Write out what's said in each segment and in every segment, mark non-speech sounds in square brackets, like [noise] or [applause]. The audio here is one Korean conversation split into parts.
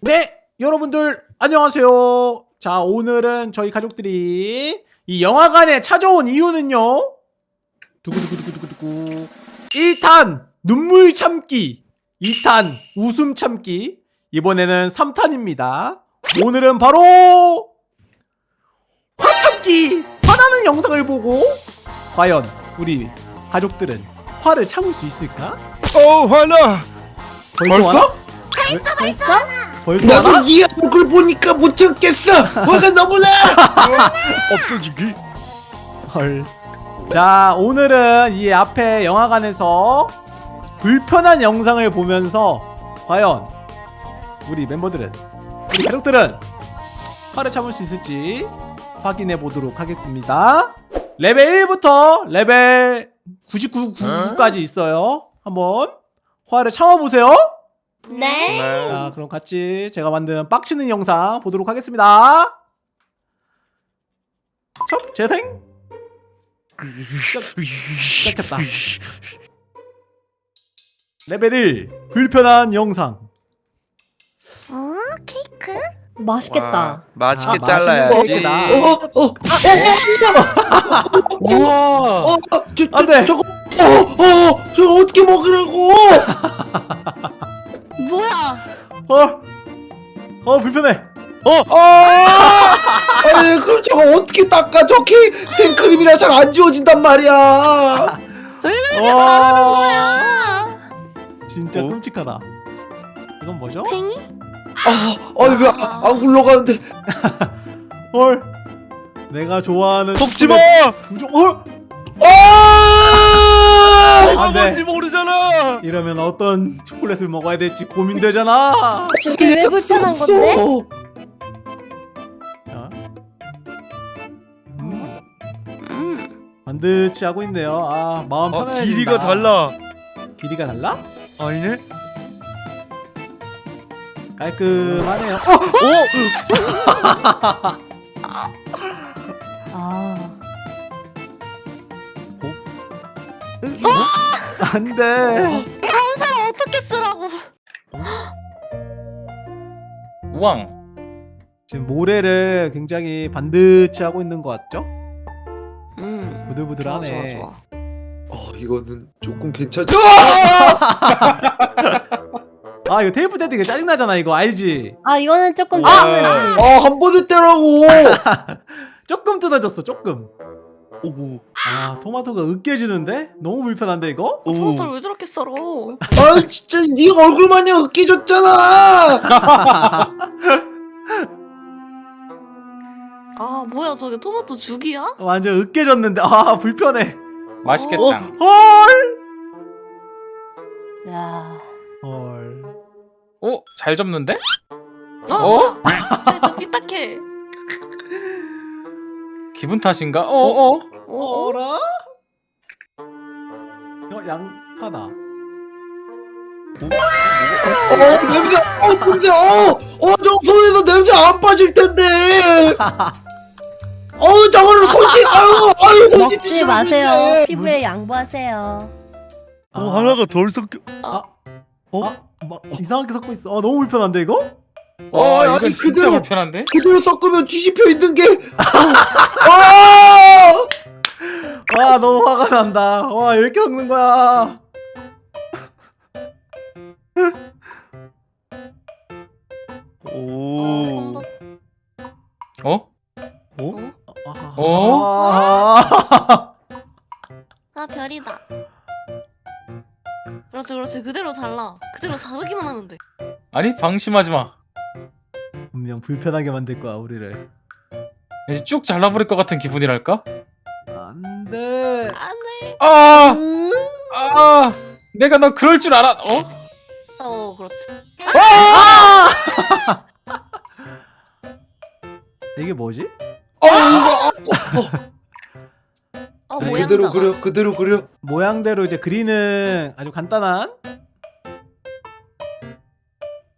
네, 여러분들 안녕하세요. 자, 오늘은 저희 가족들이 이 영화관에 찾아온 이유는요. 두구두구두구두구두구. 1탄 눈물 참기, 2탄 웃음 참기, 이번에는 3탄입니다. 오늘은 바로 화 참기, 화나는 영상을 보고 과연 우리 가족들은 화를 참을 수 있을까? 어 화나 벌써? 벌써 벌써? 벌써 나도 화나? 이 얼굴 보니까 못 참겠어 화가 너무 나 없어지기 헐. 자, 오늘은 이 앞에 영화관에서 불편한 영상을 보면서 과연 우리 멤버들은 우리 가족들은 화를 참을 수 있을지 확인해 보도록 하겠습니다. 레벨 1부터 레벨 99까지 있어요. 한번 화를 참아 보세요. 네. 자, 그럼 같이 제가 만든 빡치는 영상 보도록 하겠습니다. 첫 재생 시작했다. 레벨 1 불편한 영상. 어 케이크? 맛있겠다. 맛있게 아, 잘라야지 맛있는 거 어어어 우와. 어, 저, 저. 저거 어 어 저거 어떻게 먹으라고 [laughs] 뭐야? 어. 어 불편해. 어 아니 그럼 저거 어떻게 닦아 저기 생크림이라 잘 안 지워진단 말이야 왜 그렇게 와. 잘하는 거야? 진짜 어? 끔찍하다. 이건 뭐죠? 팽이? 아 아니 왜안 굴러가는데 [laughs] 헐. 내가 좋아하는 속지 마 두종. 헐. 아안 돼. 이러면 어떤 초콜릿을 먹어야 될지 고민되잖아. 이게 왜 불편한 건데? 자. 음, 음. 반드시 하고 있네요. 아 마음 아 편해진다. 길이가 달라 길이가 달라? 아니네 깔끔하네요. 어! [laughs] 아, 안 돼. 다른 사람 어떻게 쓰라고? 우왕 지금 모래를 굉장히 반드시 하고 있는 것 같죠? 음. 좋아 부들부들하네. 좋아 좋아. 아 이거는 조금 괜찮죠 [laughs] 아 이거 테이프 떼기 짜증 나잖아 이거 알지? 아 이거는 조금 아! 짜증나지. 아한 번에 떼라고 [laughs] 조금 뜯어졌어 조금. 오오 아 토마토가 으깨지는데? 너무 불편한데 이거? 저걸 왜 저렇게 썰어? 아 진짜 네 얼굴 마냥 으깨졌잖아 [laughs] 아 뭐야 저게 토마토 죽이야? 완전 으깨졌는데 아 불편해. 맛있겠다 어? 헐. 야, 헐. 어? 잘 접는데? 어? 어? 쟤저 삐딱해. 기분 탓인가? 어어? 어? 어라? 이거 양파다. 어 냄새 어 냄새 어 어 저 손에서 냄새 안 빠질 텐데 [laughs] 어 저거를 솔직히 아유 아유 솔직히 먹지 마세요. 피부에 양보하세요. 아, 덜 섞여 아, 어? 아, 막 이상하게 섞고 있어. 아 너무 불편한데 이거? 어 아니, 이건 진짜 그대로- 불편한데? 그대로 섞으면 뒤집혀 있는 게 아! [laughs] 와 너무 화가 난다. 와 이렇게 섞는 거야. 오. 어? 아, 어? 아, 아 별이다. 그렇지 그렇지 그대로 잘라. 그대로 자르기만 하면 돼. 아니 방심하지 마 분명 불편하게 만들 거야 우리를. 이제 쭉 잘라버릴 것 같은 기분이랄까? 안돼. 안돼. 아! 아! 내가 너 그럴 줄 알아 어? 어 그렇지. 이게 뭐지? 아 이거 어 그래, 모양 그대로 그려 그대로 그려 모양대로 이제 그리는 아주 간단한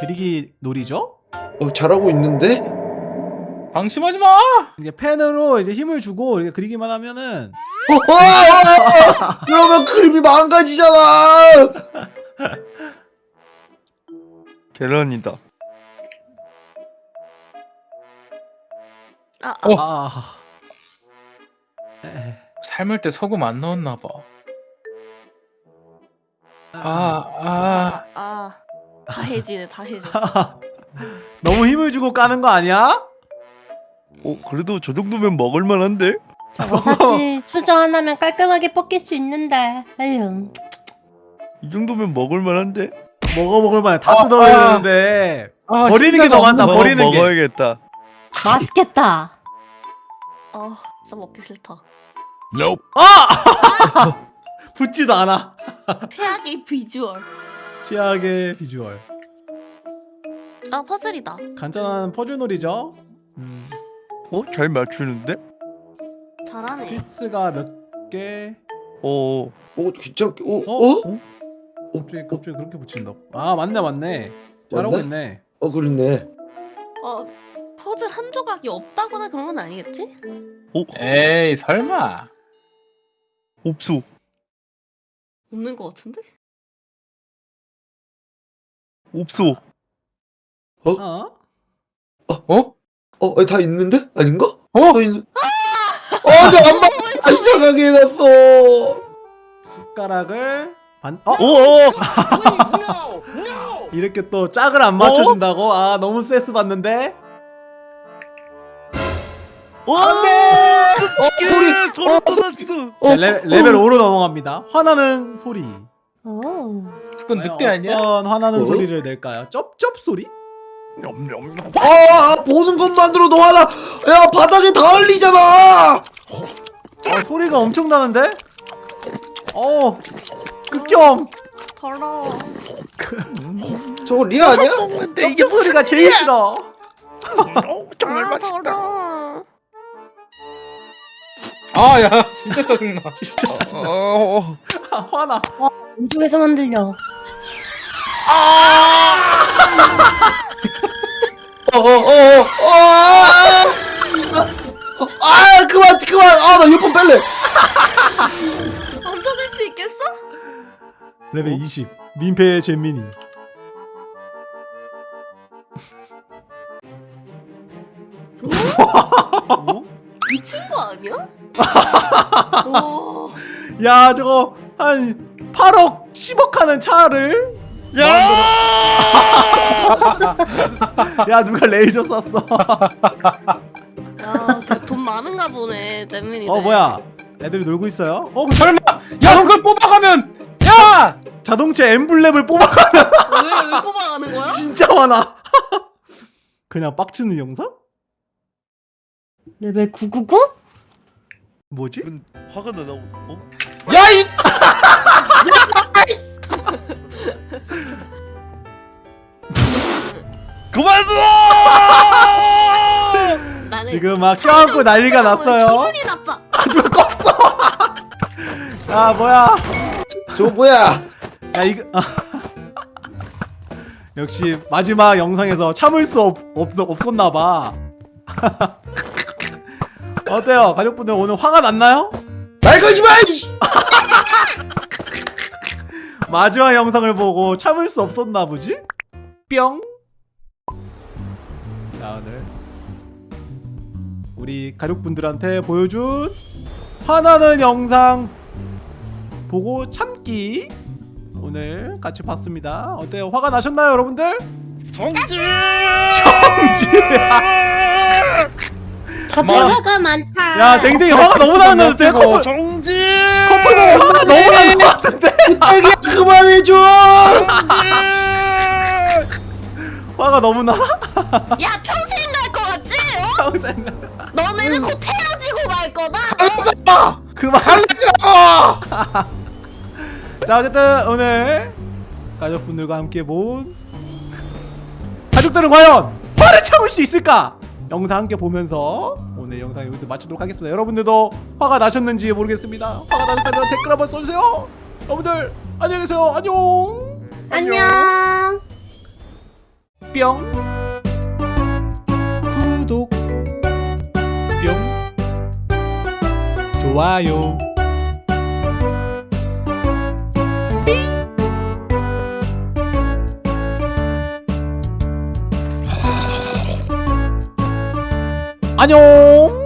그리기 놀이죠. 어 잘하고 있는데 방심하지 마! 이게 펜으로 이제 힘을 주고 이렇게 그리기만 하면은 어, 어, 어, 어. 그러면 그림이 망가지잖아. 결론이다. 아, 아. 어. 아. 삶을 때 소금 안 넣었나 봐. 아. 아, 아, 아. 아. 다 해지네, 다 해져. 너무 힘을 주고 까는 거 아니야? 어, 그래도 저 정도면 먹을 만한데? 저거 사실 수저 하나면 깔끔하게 뽑힐 수 있는데. 에휴. 이 정도면 먹을만한데? 먹어 먹을 만해 다 아, 뜯어야 아. 되는데 아, 버리는 게 더 많다, 어, 버리는 게. 먹어야겠다. 맛있겠다. 아, 진짜 먹기 싫다. 아! [laughs] 붙지도 않아 [laughs] 최악의 비주얼. 치약의 비주얼 아, 퍼즐이다. 간단한 퍼즐놀이죠 음, 어? 잘 맞추는데? 잘하네. 피스가 몇개 어. 어 괜찮게. 어? 어? 어? 갑자기 갑자기 그렇게 붙인다 아 맞네 맞네 잘하고 맞네? 있네 어 그렇네. 어, 퍼즐 한 조각이 없다거나 그런 건 아니겠지? 어? 에이, 설마. 없어. 없는 것 같은데? 없어. 어? 어? 어? 아니, 다 있는데? 아닌가? 어? 다 있는. 어, 내안 맞. 아, 이상하게 해놨어. 숟가락을 반 어? 오. [laughs] 이렇게 또 짝을 안 맞춰준다고? 아 너무 스트레스 받는데? 오. 안돼. 소리 소리 쏟았어. 자, 레, 레벨 5로 넘어갑니다 화나는 소리 오. 그건 늑대 아니야? 어떤 화나는 어? 소리를 낼까요? 쩝쩝 소리? 아, 보는 것만으로도 화나. 야, 바닥에 다 흘리잖아. 어, 소리가 엄청 나는데? 어 극혐 더러워. 저거 리아 아니야? 쩝쩝 소리가 제일 싫어 정말 아, 맛있다. 아, 야, 진짜 짜증나. [laughs] 진짜 어. 아, 화나 왼쪽에서만 들려. 어, 아, 나 이어폰 뺄래. [laughs] 얹어줄 수 있겠어? 레벨 20 민폐의 잼민이 [laughs] 미친 거 아니야? 오, [laughs] 야 저거 한 8억 10억 하는 차를 야, 야 누가 레이저 쐈어 돈 많은가 보네, 잼민이. 어 뭐야 애들이 놀고 있어요? 어 설마. 야, 그걸 뽑아가면. 야! 자동차 엠블렘을 뽑아가면 왜, 왜 뽑아가는 거야? 진짜 화나 [laughs] 그냥 빡치는 영상? 레벨 999? 뭐지? 기분 화가 나나. 어? 야, 이. [laughs] [laughs] 그만 둬! 지금 막 껴안고 난리가 났어요 기분이 나빠. 야 [laughs] 뭐야 저거 뭐야? 야 이거 아. [laughs] 역시 마지막 영상에서 참을 수 없, 없, 없었나봐 [laughs] 어때요 가족분들 오늘 화가 났나요? 말 걸지 마! 마지막 영상을 보고 참을 수 없었나 보지? 뿅. 우리 가족분들한테 보여준 화나는 영상 보고 참기 오늘 같이 봤습니다. 어때요? 화가 나셨나요, 여러분들? 정지! 다 [laughs] 대화가 많다. 야, 댕댕이 화가 너무 나는데 어때? 커플 정지! 커플 보고 화가 너무 나는 것 같은데? 딸기야 그만해줘! 화가 너무 나? 야, 평생 갈거 같지? 어? 평생 너네는 곧 헤어지고 말 거다. 그만. 아! [laughs] 자 어쨌든 오늘 가족분들과 함께 본 가족들은 과연 화를 참을 수 있을까? 영상 함께 보면서 오늘 영상 여기서 마치도록 하겠습니다. 여러분들도 화가 나셨는지 모르겠습니다. 화가 나셨다면 댓글 한번 써주세요. 여러분들 안녕히 계세요. 안녕. 안녕. 뿅. 좋아요. 안녕